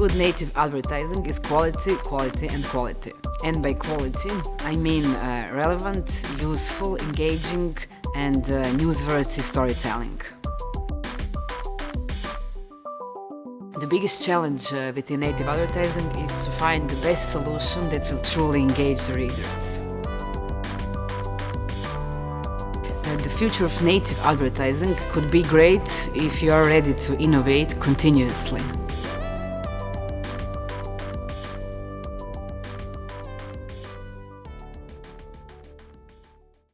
Good native advertising is quality, quality and quality. And by quality, I mean uh, relevant, useful, engaging and uh, newsworthy storytelling. The biggest challenge uh, within native advertising is to find the best solution that will truly engage the readers. Uh, the future of native advertising could be great if you are ready to innovate continuously.